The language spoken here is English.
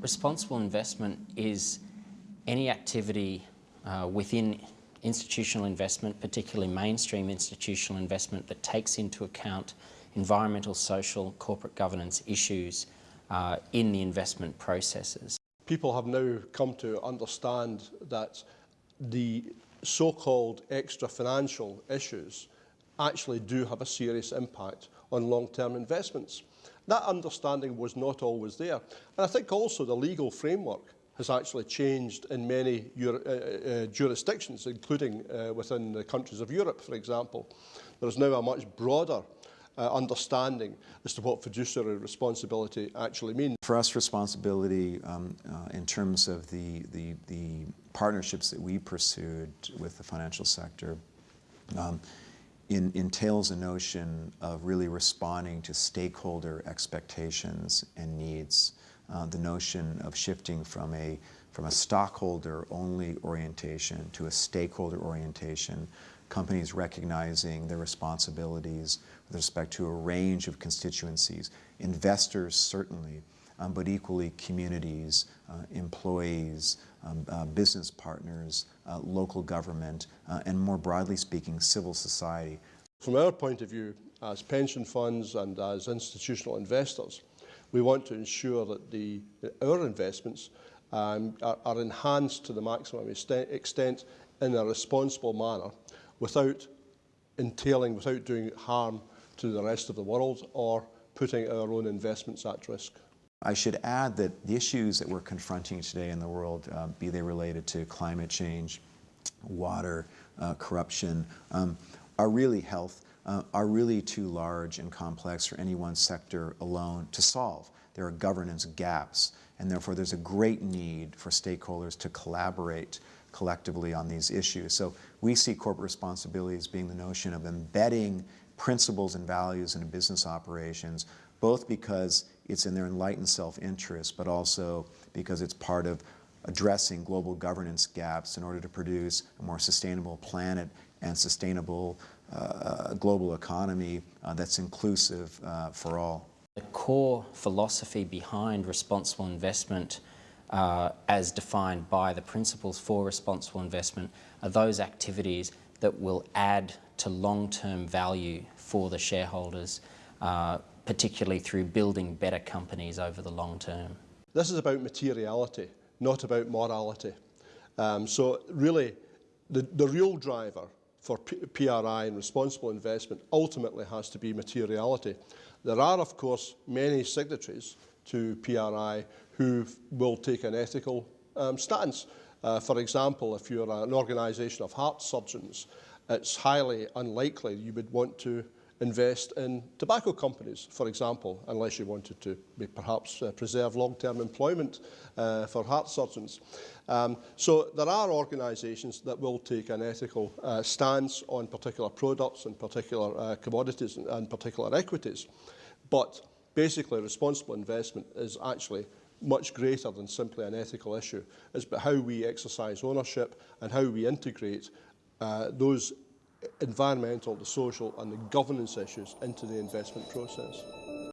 Responsible investment is any activity uh, within institutional investment, particularly mainstream institutional investment that takes into account environmental, social, corporate governance issues uh, in the investment processes. People have now come to understand that the so-called extra financial issues actually do have a serious impact on long-term investments. That understanding was not always there. And I think also the legal framework has actually changed in many uh, uh, jurisdictions, including uh, within the countries of Europe, for example. There is now a much broader uh, understanding as to what fiduciary responsibility actually means. For us, responsibility um, uh, in terms of the, the, the, partnerships that we pursued with the financial sector um, in, entails a notion of really responding to stakeholder expectations and needs. Uh, the notion of shifting from a, from a stockholder-only orientation to a stakeholder orientation, companies recognizing their responsibilities with respect to a range of constituencies, investors certainly, um, but equally communities, uh, employees, uh, business partners, uh, local government, uh, and more broadly speaking, civil society. From our point of view, as pension funds and as institutional investors, we want to ensure that the, our investments um, are, are enhanced to the maximum extent in a responsible manner without entailing, without doing harm to the rest of the world or putting our own investments at risk. I should add that the issues that we're confronting today in the world, uh, be they related to climate change, water, uh, corruption, um, are really health uh, are really too large and complex for any one sector alone to solve. There are governance gaps, and therefore there's a great need for stakeholders to collaborate collectively on these issues. So we see corporate responsibility as being the notion of embedding principles and values into business operations, both because it's in their enlightened self-interest, but also because it's part of addressing global governance gaps in order to produce a more sustainable planet and sustainable uh, global economy uh, that's inclusive uh, for all. The core philosophy behind responsible investment uh, as defined by the principles for responsible investment are those activities that will add to long-term value for the shareholders, uh, particularly through building better companies over the long term. This is about materiality, not about morality. Um, so really, the, the real driver for P PRI and responsible investment ultimately has to be materiality. There are, of course, many signatories to PRI who will take an ethical um, stance. Uh, for example, if you're an organisation of heart surgeons, it's highly unlikely you would want to invest in tobacco companies, for example, unless you wanted to perhaps uh, preserve long-term employment uh, for heart surgeons. Um, so there are organisations that will take an ethical uh, stance on particular products and particular uh, commodities and, and particular equities. But basically responsible investment is actually much greater than simply an ethical issue. It's about how we exercise ownership and how we integrate uh, those environmental, the social and the governance issues into the investment process.